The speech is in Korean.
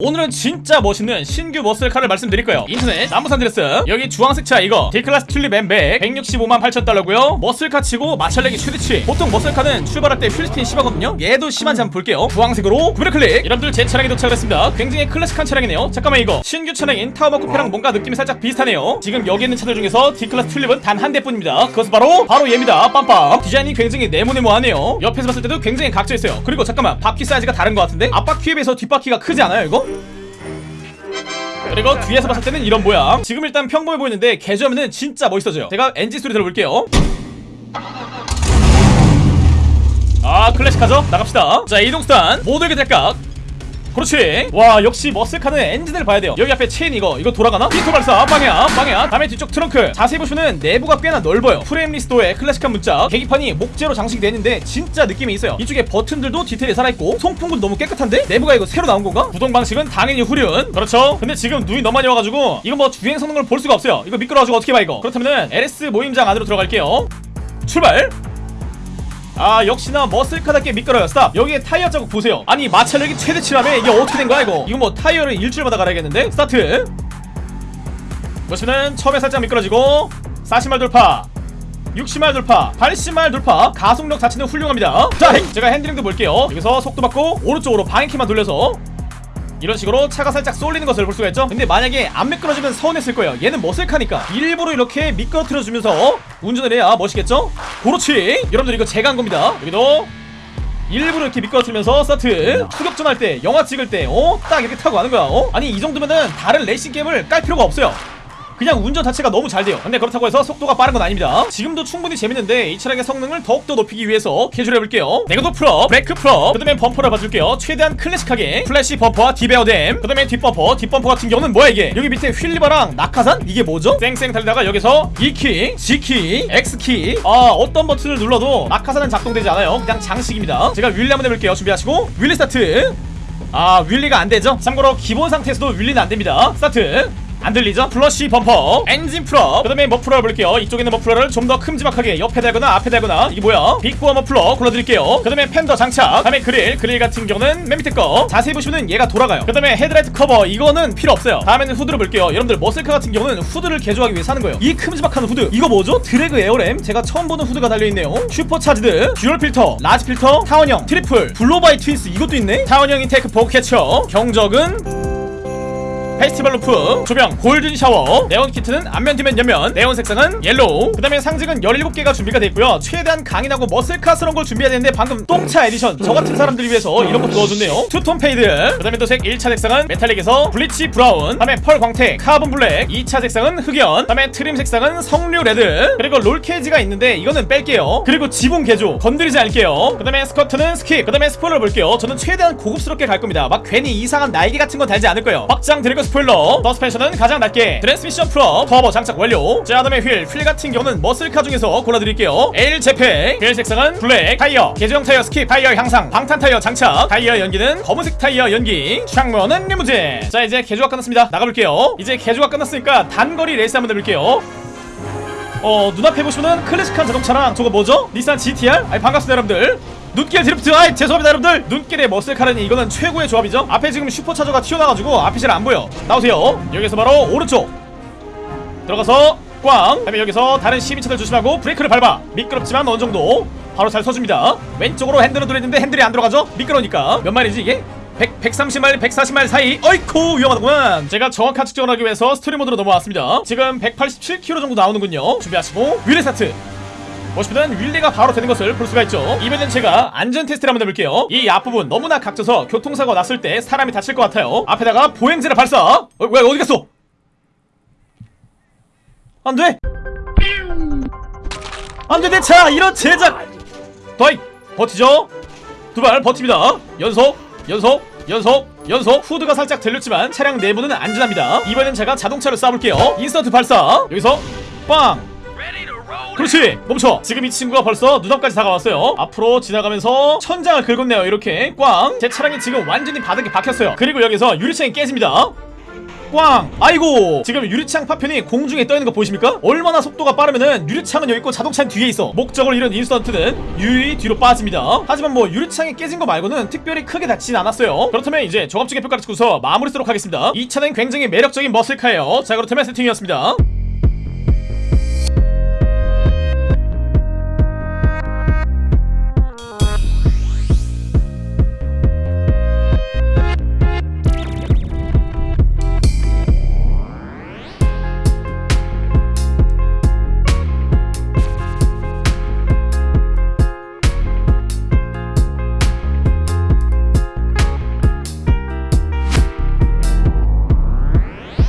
오늘은 진짜 멋있는 신규 muscle car를 말씀드릴 거예요? 인터넷 남부 산안드레아스. 여기 주황색 차 이거. Declasse Tulip M100 165만 8천 달러고요. muscle car 치고 마찰력이 최대치. 보통 muscle car는 출발할 때 wheel spin 심하거든요. 얘도 심한지 한번 볼게요. 주황색으로 구매 클릭. 여러분들 제 차량에 도착을 했습니다. 굉장히 클래식한 차량이네요. 잠깐만 이거. 신규 차량인 Tahoma 쿠페랑 뭔가 느낌이 살짝 비슷하네요. 지금 여기 있는 차들 중에서 Declasse Tulip은 단 한 대뿐입니다. 그것은 바로 바로 얘입니다. 빰빰. 디자인이 굉장히 네모네모하네요. 옆에서 봤을 때도 굉장히 각져있어요. 그리고 잠깐만 바퀴 사이즈가 다른 것 같은데? 앞바퀴에 비해서 뒷바퀴가 크지 않아요 이거? 그리고 뒤에서 봤을 때는 이런 모양. 지금 일단 평범해 보이는데 개조하면은 진짜 멋있어져요. 제가 엔진 소리 들어볼게요. 아 클래식하죠? 나갑시다. 자 이동수단. 모두에게 될각 그렇지. 와 역시 muscle car는 엔진을 봐야 돼요. 여기 앞에 체인 이거. 이거 돌아가나? 비토 발사. 방향 방향 다음에 뒤쪽 트렁크. 자세히 보시면은 내부가 꽤나 넓어요. frameless 도어에 클래식한 문자 계기판이 목재로 장식이 되는데 진짜 느낌이 있어요. 이쪽에 버튼들도 디테일이 살아있고 송풍구도 너무 깨끗한데? 내부가 이거 새로 나온 건가? 구동 방식은 당연히 후륜. 그렇죠. 근데 지금 눈이 너무 많이 와가지고 이거 뭐 주행 성능을 볼 수가 없어요. 이거 미끄러워가지고 어떻게 봐 이거? 그렇다면은 LS 모임장 안으로 들어갈게요. 출발 아 역시나 muscle car답게 미끄러요. stop. 여기에 타이어 자국 보세요. 아니 마찰력이 최대치라며? 이게 어떻게 된 거야 이거? 이거 뭐 타이어를 일주일마다 갈아야겠는데? 스타트. 보시면은 처음에 살짝 미끄러지고 40마일 돌파 60마일 돌파 80마일 돌파. 가속력 자체는 훌륭합니다. 자 제가 핸들링도 볼게요. 여기서 속도 받고 오른쪽으로 방향키만 돌려서 이런 식으로 차가 살짝 쏠리는 것을 볼 수가 있죠. 근데 만약에 안 미끄러지면 서운했을 거예요. 얘는 muscle car니까. 일부러 이렇게 미끄러뜨려 주면서 운전을 해야 멋있겠죠? 그렇지. 여러분들 이거 제가 한 겁니다. 여기도 일부러 이렇게 미끄러뜨리면서 스타트. 추격전 할 때 영화 찍을 때 어 딱 이렇게 타고 가는 거야 어? 아니 이 정도면은 다른 레이싱 게임을 깔 필요가 없어요 그냥 운전 자체가 너무 잘 돼요. 근데 그렇다고 해서 속도가 빠른 건 아닙니다. 지금도 충분히 재밌는데 이 차량의 성능을 더욱더 높이기 위해서 개조를 해볼게요. 내구도 full up 브레이크 full up 그 다음에 범퍼를 봐줄게요. 최대한 클래식하게. flush 범퍼와 deep air dam 그 다음에 뒷범퍼. 뒷범퍼 같은 경우는 뭐야 이게? 여기 밑에 wheelie bar랑 낙하산? 이게 뭐죠? 쌩쌩 달리다가 여기서 E키, G키, X키. 아 어떤 버튼을 눌러도 낙하산은 작동되지 않아요. 그냥 장식입니다. 제가 wheelie 한번 해볼게요. 준비하시고. wheelie 스타트. 아 wheelie가 안되죠? 참고로 기본 상태에서도 wheelie는 안됩니다. 스타트 안 들리죠? flush 범퍼. 엔진 full up. 그 다음에 머플러 해볼게요. 이쪽에 있는 머플러를 좀 더 큼지막하게 옆에 달거나 앞에 달거나 이게 뭐야? big bore 머플러 골라드릴게요. 그 다음에 펜더 장착. 그 다음에 그릴. 그릴 같은 경우는 맨 밑에 거. 자세히 보시면 얘가 돌아가요. 그 다음에 헤드라이트 커버. 이거는 필요 없어요. 다음에는 후드를 볼게요. 여러분들 muscle car 같은 경우는 후드를 개조하기 위해 사는 거예요. 이 큼지막한 후드. 이거 뭐죠? drag air ram? 제가 처음 보는 후드가 달려있네요. supercharged dual 필터 large 필터 타원형 triple 블로바이 트위스 이것도 있네? 타원형 intake bug catcher 경적은 festival loop 조명 golden shower 네온 키트는 앞면 뒤면 옆면 네온 색상은 yellow 그 다음에 상징은 17개가 준비가 되어 있고요. 최대한 강인하고 muscle car스러운 걸 준비해야 되는데 방금 똥차 에디션 저 같은 사람들을 위해서 이런 것도 넣어줬네요. two-tone fade 그 다음에 또 색 1차 색상은 metallic에서 bleach brown 그 다음에 pearl 광택 카본 블랙 2차 색상은 흑연 그 다음에 trim 색상은 석류 red 그리고 롤 케이지가 있는데 이거는 뺄게요. 그리고 지붕 개조 건드리지 않을게요. 그 다음에 스커트는 skip 그 다음에 스포일러 볼게요. 저는 최대한 고급스럽게 갈 겁니다. 막 괜히 이상한 날개 같은 건 달지 않을 거예요. 확장 드래그 스포일러. 서스펜션은 가장 낮게. 트랜스미션 full up 터보 장착 완료. 자 다음에 휠, 휠 같은 경우는 muscle car 중에서 골라드릴게요. L 제팩. 휠 색상은 black 타이어. 개조형 타이어 skip 타이어 향상. 방탄 타이어 장착. 타이어 연기는 검은색 타이어 연기. 창문은 리무진. 자 이제 개조가 끝났습니다. 나가볼게요. 이제 개조가 끝났으니까 단거리 레이스 한번 해볼게요. 어 눈앞에 보시면은 클래식한 자동차랑 저거 뭐죠? 닛산 GTR? 아니 반갑습니다 여러분들 눈길 드리프트 아이. 죄송합니다 여러분들. 눈길의 muscle car라니 이거는 최고의 조합이죠. 앞에 지금 슈퍼차저가 튀어나와가지고 앞이 잘 안보여. 나오세요. 여기서 바로 오른쪽. 들어가서 꽝. 다음에 여기서 다른 시민차들 조심하고 브레이크를 밟아. 미끄럽지만 어느정도 바로 잘 서줍니다. 왼쪽으로 핸들을 돌리는데 핸들이 안 들어가죠? 미끄러우니까. 몇 마일이지 이게? 100, 130마일, 140마일 사이. 어이쿠 위험하다구만. 제가 정확한 측정을 하기 위해서 스토리 모드로 넘어왔습니다. 지금 187km 정도 나오는군요. 준비하시고 wheelie 스타트 보시면 wheelie가 바로 되는 것을 볼 수가 있죠. 이번엔 제가 안전 테스트를 한번 해볼게요. 이 앞부분 너무나 각져서 교통사고 났을 때 사람이 다칠 것 같아요. 앞에다가 보행자를 발사. 어, 왜 어디 갔어? 안돼. 안돼 내 차. 이런 제작. 더이 버티죠. 두 발 버팁니다. 연속 연속 연속 연속 후드가 살짝 들렸지만 차량 내부는 안전합니다. 이번엔 제가 자동차를 쏴볼게요. 인서트 발사. 여기서 빵 그렇지. 멈춰. 지금 이 친구가 벌써 눈앞까지 다가왔어요. 앞으로 지나가면서 천장을 긁었네요. 이렇게. 꽝. 제 차량이 지금 완전히 바닥에 박혔어요. 그리고 여기서 유리창이 깨집니다. 꽝. 아이고. 지금 유리창 파편이 공중에 떠있는 거 보이십니까? 얼마나 속도가 빠르면은 유리창은 여기 있고 자동차는 뒤에 있어. 목적을 잃은 인스턴트는 유유히 뒤로 빠집니다. 하지만 뭐 유리창이 깨진 거 말고는 특별히 크게 다치진 않았어요. 그렇다면 이제 종합적인 평가를 찍고서 마무리 쓰도록 하겠습니다. 이 차는 굉장히 매력적인 머슬카예요. 자 그렇다면 세팅이었습니다